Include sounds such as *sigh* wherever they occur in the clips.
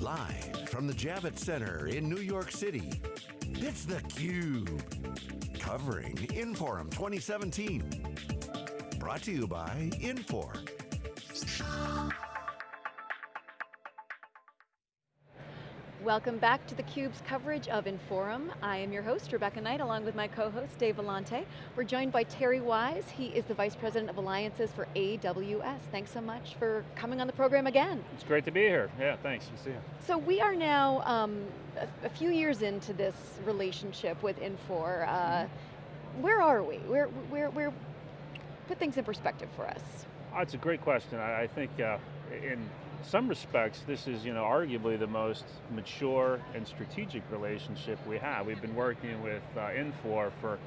Live from the Javits Center in New York City, it's theCUBE. Covering Inforum 2017. Brought to you by Infor. Welcome back to theCUBE's coverage of Inforum. I am your host, Rebecca Knight, along with my co-host, Dave Vellante. We're joined by Terry Wise. He is the Vice President of Alliances for AWS. Thanks so much for coming on the program again. It's great to be here. Yeah, thanks. To see you. So we are now um, a, a, few years into this relationship with Infor. Uh, mm-hmm. where are we? Where, where, where, put things in perspective for us. Oh, it's a great question. I, I think uh, in some respects, this is you know, arguably the most mature and strategic relationship we have. We've been working with uh, Infor for,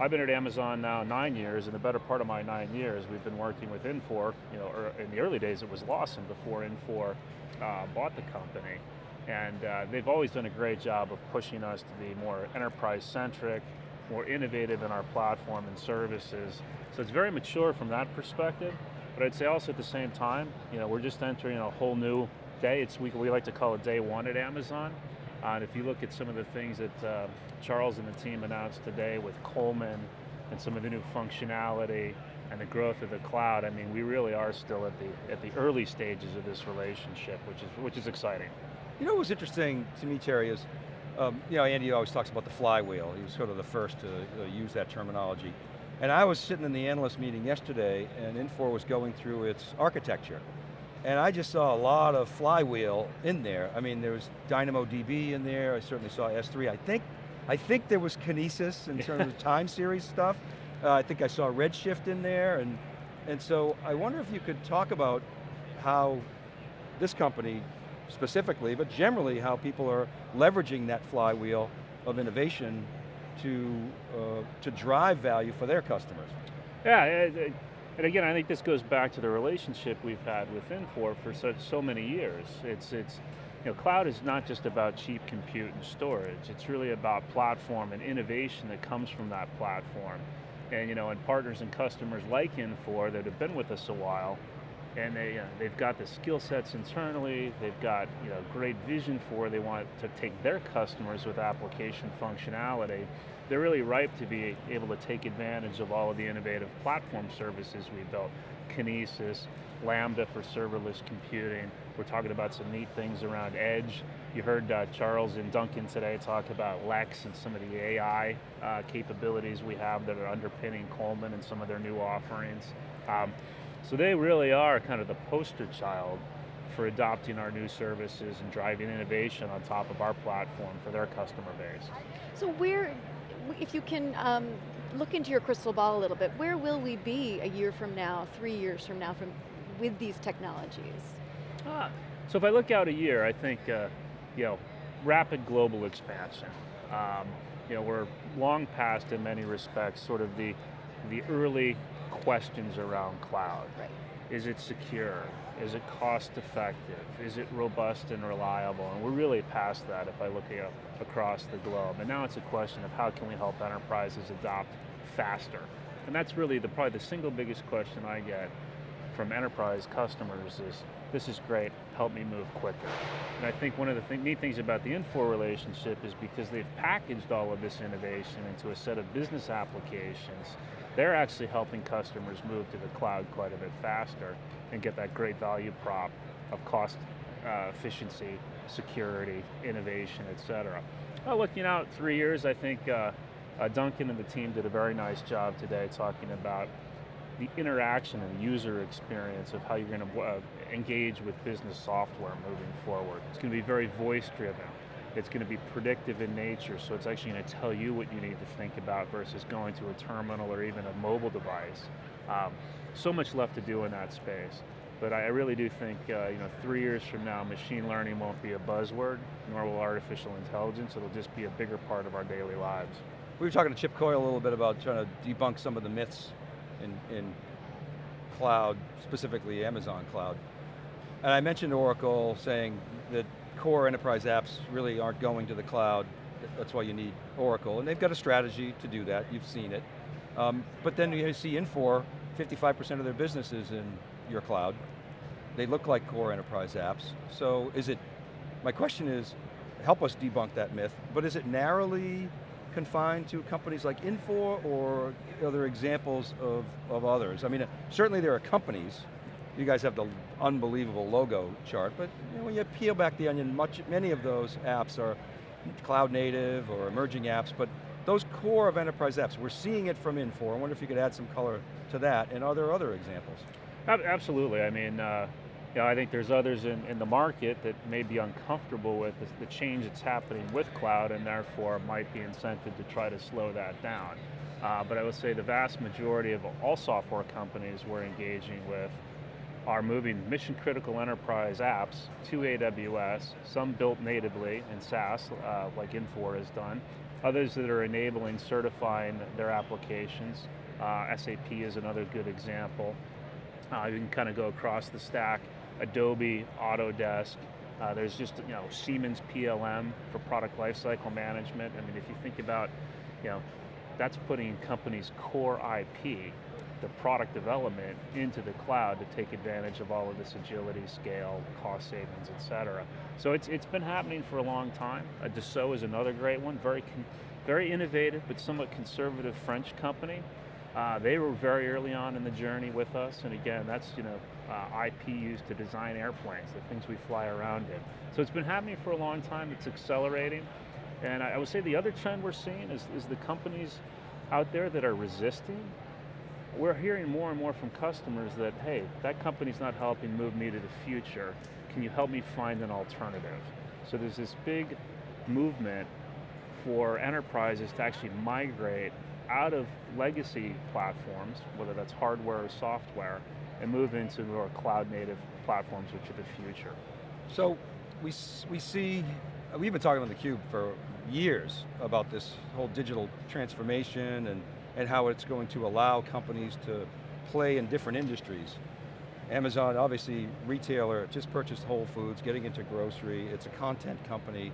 I've been at Amazon now nine years, and the better part of my nine years, we've been working with Infor, you know, in the early days it was Lawson before Infor uh, bought the company. And uh, they've always done a great job of pushing us to be more enterprise-centric, more innovative in our platform and services. So it's very mature from that perspective. But I'd say also at the same time, you know, we're just entering a whole new day. It's we, we like to call it day one at Amazon. Uh, and if you look at some of the things that uh, Charles and the team announced today with Coleman and some of the new functionality and the growth of the cloud, I mean, we really are still at the at the early stages of this relationship, which is which is exciting. You know what was interesting to me, Terry, is um, you know, Andy always talks about the flywheel. He was sort of the first to uh, use that terminology. And I was sitting in the analyst meeting yesterday and Infor was going through its architecture. And I just saw a lot of flywheel in there. I mean, there was DynamoDB in there, I certainly saw S3. I think, I think there was Kinesis in terms of *laughs* time series stuff. Uh, I think I saw Redshift in there. And, and so I wonder if you could talk about how this company specifically, but generally how people are leveraging that flywheel of innovation to, uh, to drive value for their customers. Yeah, and again, I think this goes back to the relationship we've had with Infor for such so many years. It's, it's, you know, cloud is not just about cheap compute and storage. It's really about platform and innovation that comes from that platform. And you know, and partners and customers like Infor that have been with us a while, and they, uh, they've got the skill sets internally, they've got you know, great vision for, they want to take their customers with application functionality. They're really ripe to be able to take advantage of all of the innovative platform services we built. Kinesis, Lambda for serverless computing. We're talking about some neat things around edge. You heard uh, Charles and Duncan today talk about Lex and some of the AI uh, capabilities we have that are underpinning Coleman and some of their new offerings. Um, so they really are kind of the poster child for adopting our new services and driving innovation on top of our platform for their customer base. So where, if you can um, look into your crystal ball a little bit, where will we be a year from now, three years from now, from with these technologies? Ah, so if I look out a year, I think, uh, you know, rapid global expansion. Um, you know, we're long past in many respects sort of the, the early questions around cloud. Right. Is it secure? Is it cost effective? Is it robust and reliable? And we're really past that if I look at, across the globe. And now it's a question of how can we help enterprises adopt faster? And that's really the, probably the single biggest question I get from enterprise customers is, this is great, help me move quicker. And I think one of the th neat things about the Infor relationship is because they've packaged all of this innovation into a set of business applications, they're actually helping customers move to the cloud quite a bit faster and get that great value prop of cost uh, efficiency, security, innovation, et cetera. Well, looking out three years, I think uh, uh, Duncan and the team did a very nice job today talking about the interaction and user experience of how you're going to uh, engage with business software moving forward. It's going to be very voice driven. It's going to be predictive in nature, so it's actually going to tell you what you need to think about versus going to a terminal or even a mobile device. Um, so much left to do in that space. But I really do think, uh, you know, three years from now, machine learning won't be a buzzword, nor will artificial intelligence. It'll just be a bigger part of our daily lives. We were talking to Chip Coyle a little bit about trying to debunk some of the myths in, in cloud, specifically Amazon cloud. And I mentioned Oracle saying that core enterprise apps really aren't going to the cloud. That's why you need Oracle. And they've got a strategy to do that, you've seen it. Um, but then you see Infor, 55% of their business is in your cloud. They look like core enterprise apps. So is it my question is, help us debunk that myth, but is it narrowly confined to companies like Infor or are there examples of, of others? I mean, uh, certainly there are companies, you guys have the unbelievable logo chart, but you know, when you peel back the onion, much, many of those apps are cloud native or emerging apps, but those core of enterprise apps, we're seeing it from Infor. I wonder if you could add some color to that, and are there other examples? Absolutely, I mean, uh, you know, I think there's others in, in the market that may be uncomfortable with the, the, change that's happening with cloud and therefore might be incented to try to slow that down. Uh, but I would say the vast majority of all software companies we're engaging with are moving mission critical enterprise apps to AWS, some built natively in SaaS, uh, like Infor has done, others that are enabling certifying their applications. Uh, SAP is another good example. Uh, you can kind of go across the stack, Adobe, Autodesk, uh, there's just you know Siemens PLM for product lifecycle management. I mean, if you think about, you know, that's putting companies' core IP the product development into the cloud to take advantage of all of this agility, scale, cost savings, et cetera. So it's, it's been happening for a long time. Uh, Dassault is another great one, very, very innovative but somewhat conservative French company. Uh, they were very early on in the journey with us, and again, that's you know uh, IP used to design airplanes, the things we fly around in. So it's been happening for a long time, it's accelerating, and I, I would say the other trend we're seeing is, is the companies out there that are resisting we're hearing more and more from customers that, hey, that company's not helping move me to the future. Can you help me find an alternative? So there's this big movement for enterprises to actually migrate out of legacy platforms, whether that's hardware or software, and move into more cloud native platforms, which are the future. So we, we see, we've been talking on theCUBE for years about this whole digital transformation and and how it's going to allow companies to play in different industries. Amazon, obviously, retailer, just purchased Whole Foods, getting into grocery, it's a content company.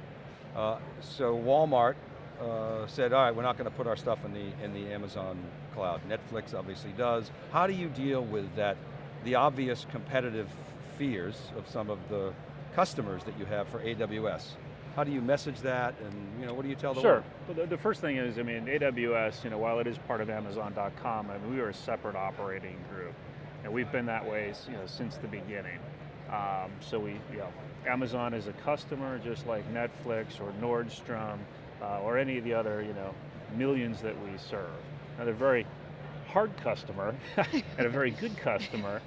Uh, so Walmart uh, said, all right, we're not going to put our stuff in the, in the Amazon cloud. Netflix obviously does. How do you deal with that, the obvious competitive fears of some of the customers that you have for AWS? How do you message that, and you know, what do you tell the sure. world? Sure, the, the, first thing is, I mean, AWS, you know, while it is part of Amazon.com, I mean, we are a separate operating group. And we've been that way you know, since the beginning. Um, so we, you know, Amazon is a customer just like Netflix or Nordstrom uh, or any of the other, you know, millions that we serve. Now they're very hard customer *laughs* and a very good customer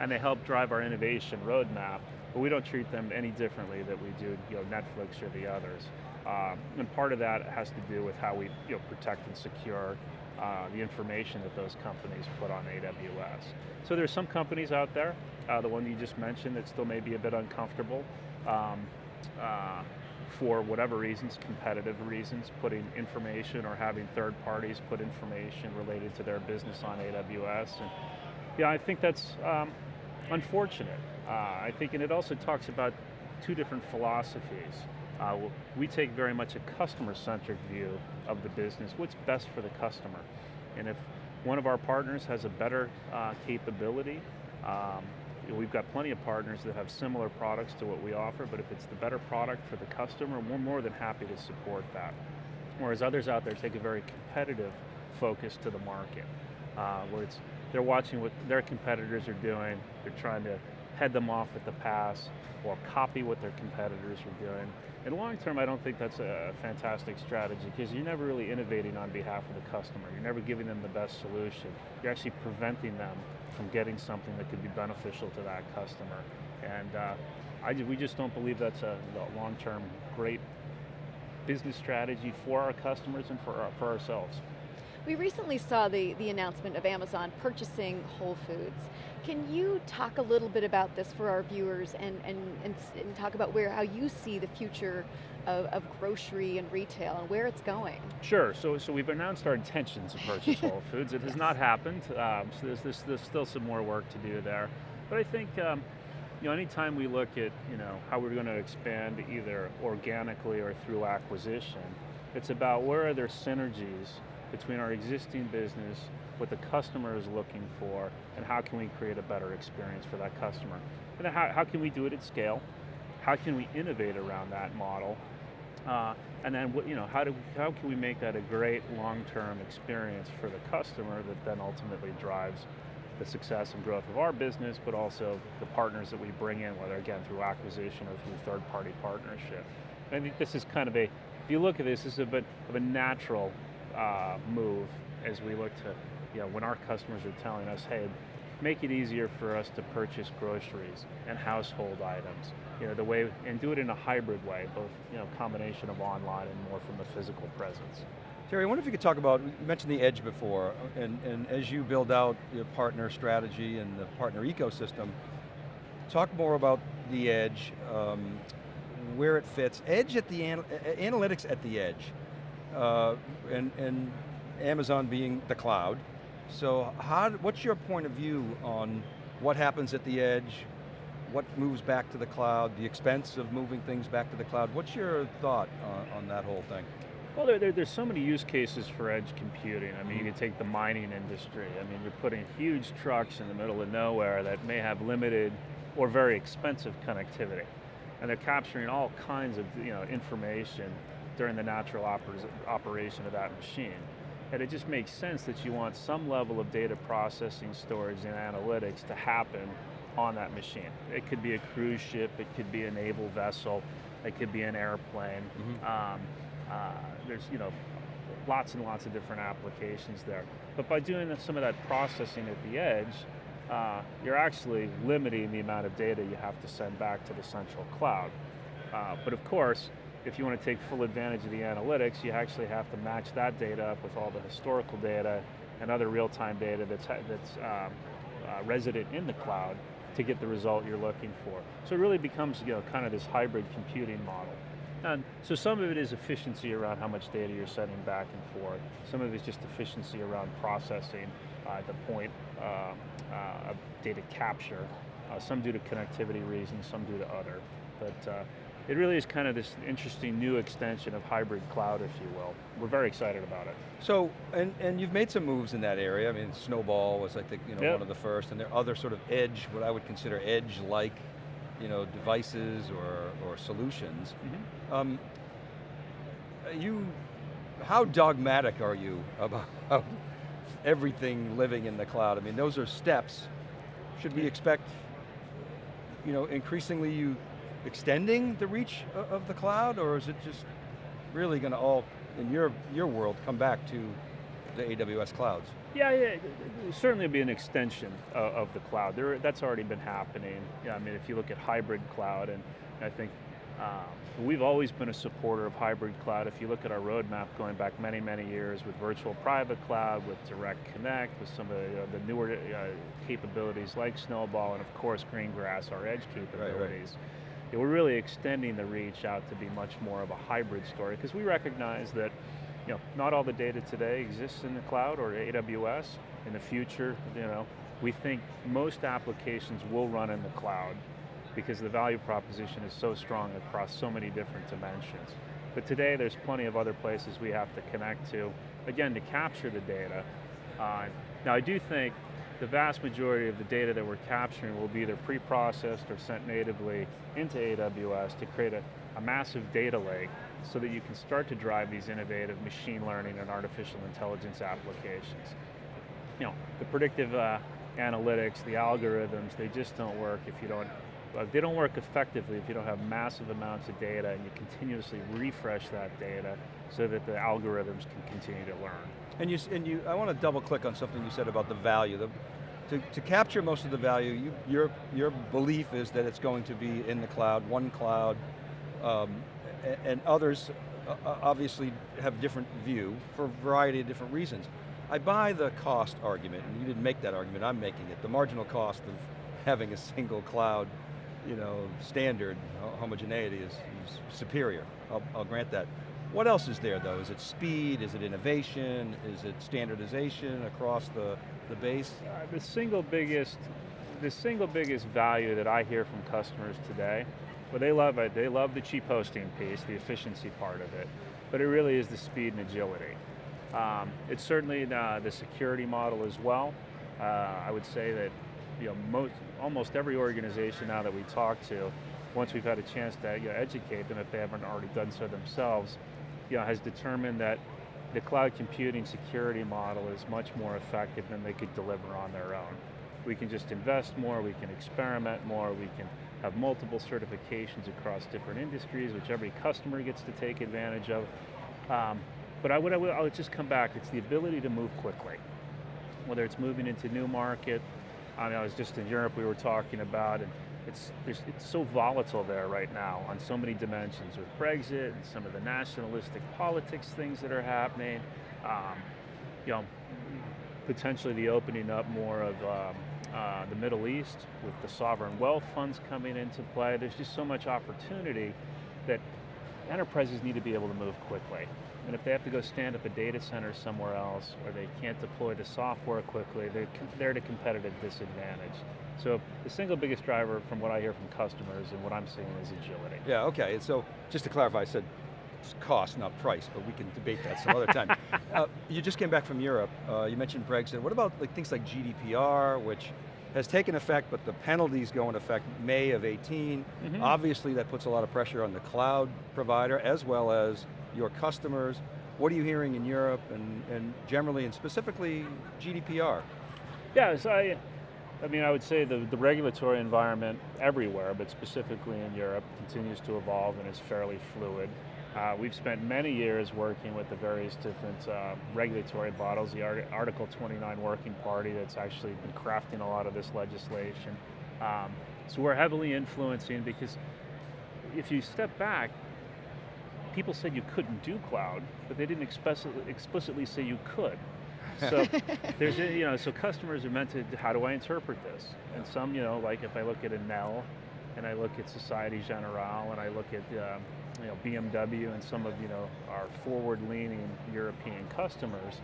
and they help drive our innovation roadmap but we don't treat them any differently that we do you know, Netflix or the others. Um, and part of that has to do with how we you know, protect and secure uh, the information that those companies put on AWS. So there's some companies out there, uh, the one you just mentioned, that still may be a bit uncomfortable um, uh, for whatever reasons, competitive reasons, putting information or having third parties put information related to their business on AWS. And yeah, I think that's um, unfortunate. Uh, I think, and it also talks about two different philosophies. Uh, we take very much a customer-centric view of the business, what's best for the customer. And if one of our partners has a better uh, capability, um, we've got plenty of partners that have similar products to what we offer, but if it's the better product for the customer, we're more than happy to support that. Whereas others out there take a very competitive focus to the market, uh, where it's they're watching what their competitors are doing, they're trying to head them off at the pass or copy what their competitors are doing. In long term, I don't think that's a fantastic strategy because you're never really innovating on behalf of the customer. You're never giving them the best solution. You're actually preventing them from getting something that could be beneficial to that customer. And uh, I, we just don't believe that's a long-term great business strategy for our customers and for, our, for ourselves. We recently saw the, the announcement of Amazon purchasing Whole Foods. Can you talk a little bit about this for our viewers and, and, and, and talk about where how you see the future of, of, grocery and retail and where it's going? Sure, so, so we've announced our intentions to purchase *laughs* Whole Foods. It has yes. not happened, um, so there's, there's, there's, still some more work to do there. But I think um, you know, anytime we look at you know, how we're going to expand either organically or through acquisition, it's about where are there synergies between our existing business, what the customer is looking for, and how can we create a better experience for that customer. And how, how can we do it at scale? how can we innovate around that model? Uh, and then, you know, how, do, how can we make that a great long-term experience for the customer that then ultimately drives the success and growth of our business, but also the partners that we bring in, whether again through acquisition or through third-party partnership. I think this is kind of a, if you look at this, this is a bit of a natural uh, move as we look to, you know, when our customers are telling us, hey, make it easier for us to purchase groceries and household items. You know, the way, and do it in a hybrid way, both, you know, combination of online and more from a physical presence. Terry, I wonder if you could talk about, you mentioned the edge before, and, and as you build out your partner strategy and the partner ecosystem, talk more about the edge, um, where it fits. Edge at the, anal analytics at the edge, uh, and, and Amazon being the cloud. So how, what's your point of view on what happens at the edge, what moves back to the cloud, the expense of moving things back to the cloud? What's your thought on, on that whole thing? Well, there, there, there's so many use cases for edge computing. I mean, you can take the mining industry. I mean, you're putting huge trucks in the middle of nowhere that may have limited or very expensive connectivity. And they're capturing all kinds of you know, information during the natural oper operation of that machine. And it just makes sense that you want some level of data processing, storage, and analytics to happen on that machine. It could be a cruise ship, it could be a naval vessel, it could be an airplane. Mm -hmm. um, uh, there's you know lots and lots of different applications there. But by doing some of that processing at the edge, uh, you're actually limiting the amount of data you have to send back to the central cloud. Uh, but of course, if you want to take full advantage of the analytics, you actually have to match that data up with all the historical data and other real-time data that's, that's um, uh, resident in the cloud to get the result you're looking for. So it really becomes you know, kind of this hybrid computing model. And so some of it is efficiency around how much data you're sending back and forth. Some of it is just efficiency around processing uh, the point uh, uh, of data capture. Uh, some due to connectivity reasons, some due to other. But uh, it really is kind of this interesting new extension of hybrid cloud, if you will. We're very excited about it. So, and, and you've made some moves in that area. I mean, Snowball was, I think, you know, yep. one of the first, and there are other sort of edge, what I would consider edge-like you know, devices or, or solutions. Mm -hmm. um, you, how dogmatic are you about everything living in the cloud? I mean, those are steps. Should we expect, you know, increasingly you extending the reach of the cloud, or is it just really going to all, in your, your world, come back to the AWS clouds? Yeah, yeah, certainly be an extension of, of the cloud. There, that's already been happening. Yeah, I mean, if you look at hybrid cloud, and I think um, we've always been a supporter of hybrid cloud. If you look at our roadmap going back many, many years with virtual private cloud, with direct connect, with some of the, uh, the newer uh, capabilities like Snowball, and of course Greengrass, our edge capabilities. Right, right. Yeah, we're really extending the reach out to be much more of a hybrid story because we recognize that you know, not all the data today exists in the cloud or AWS. In the future, you know, we think most applications will run in the cloud because the value proposition is so strong across so many different dimensions. But today there's plenty of other places we have to connect to, again, to capture the data. Uh, now I do think the vast majority of the data that we're capturing will be either pre-processed or sent natively into AWS to create a, a massive data lake so that you can start to drive these innovative machine learning and artificial intelligence applications. You know, the predictive uh, analytics, the algorithms, they just don't work if you don't, uh, they don't work effectively if you don't have massive amounts of data and you continuously refresh that data so that the algorithms can continue to learn. And you, and you I want to double click on something you said about the value. The, to, to capture most of the value, you, your, your belief is that it's going to be in the cloud, one cloud, um, and others uh, uh, obviously have different view for a variety of different reasons. I buy the cost argument, and you didn't make that argument, I'm making it. The marginal cost of having a single cloud you know, standard, homogeneity is, is superior. I'll, I'll, grant that. What else is there though? Is it speed, is it innovation, is it standardization across the, the base? Uh, the single biggest, the single biggest value that I hear from customers today well, they love it. They love the cheap hosting piece, the efficiency part of it, but it really is the speed and agility. Um, it's certainly the, the, security model as well. Uh, I would say that you know, most, almost every organization now that we talk to once we've had a chance to you know, educate them if they haven't already done so themselves, you know, has determined that the cloud computing security model is much more effective than they could deliver on their own. We can just invest more, we can experiment more, we can have multiple certifications across different industries, which every customer gets to take advantage of. Um, but I would, I would, I would just come back, it's the ability to move quickly. Whether it's moving into new market, I mean, I was just in Europe we were talking about, and it's, it's so volatile there right now on so many dimensions with Brexit and some of the nationalistic politics things that are happening. Um, you know, potentially the opening up more of um, uh, the Middle East with the sovereign wealth funds coming into play. There's just so much opportunity that enterprises need to be able to move quickly. And if they have to go stand up a data center somewhere else or they can't deploy the software quickly, they're, they're at a competitive disadvantage. So the single biggest driver from what I hear from customers and what I'm seeing is agility. Yeah, okay, and so just to clarify, I said cost, not price, but we can debate that some other time. *laughs* Uh, you just came back from Europe, uh, you mentioned Brexit. What about like things like GDPR, which has taken effect, but the penalties go into effect May of 18. Mm -hmm. Obviously that puts a lot of pressure on the cloud provider as well as your customers. What are you hearing in Europe and, and generally and specifically GDPR? Yeah, so I, I mean, I would say the, the regulatory environment everywhere, but specifically in Europe, continues to evolve and is fairly fluid. Uh, we've spent many years working with the various different uh, regulatory bodies, the Art Article 29 Working Party that's actually been crafting a lot of this legislation. Um, so we're heavily influencing because if you step back, people said you couldn't do cloud, but they didn't explicitly, explicitly say you could. So *laughs* there's, you know, so customers are meant to, how do I interpret this? And some, you know, like if I look at Enel, and I look at Société Générale, and I look at um, you know, BMW and some of you know our forward-leaning European customers.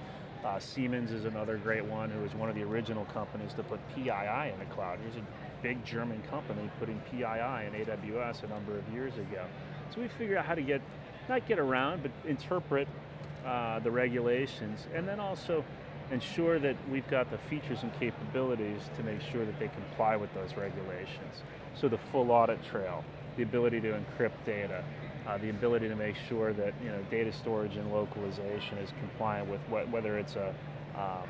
Uh, Siemens is another great one who was one of the original companies to put PII in the cloud. Here's a big German company putting PII in AWS a number of years ago. So we figured out how to get, not get around, but interpret uh, the regulations and then also ensure that we've got the features and capabilities to make sure that they comply with those regulations. So the full audit trail, the ability to encrypt data, uh, the ability to make sure that you know data storage and localization is compliant with what, whether it's a um,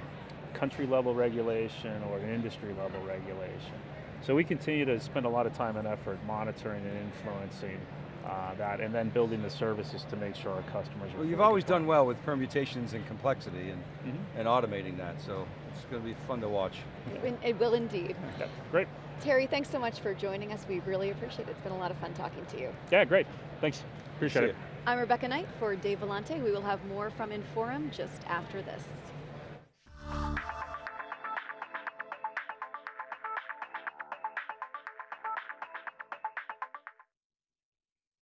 country level regulation or an industry level regulation. So we continue to spend a lot of time and effort monitoring and influencing uh, that and then building the services to make sure our customers Well, you've always done well with permutations and complexity and, mm -hmm. and automating that, so it's going to be fun to watch. It will indeed. Yeah, great. Terry, thanks so much for joining us. We really appreciate it. It's been a lot of fun talking to you. Yeah, great. Thanks. Appreciate it. I'm Rebecca Knight for Dave Vellante. We will have more from Inforum just after this.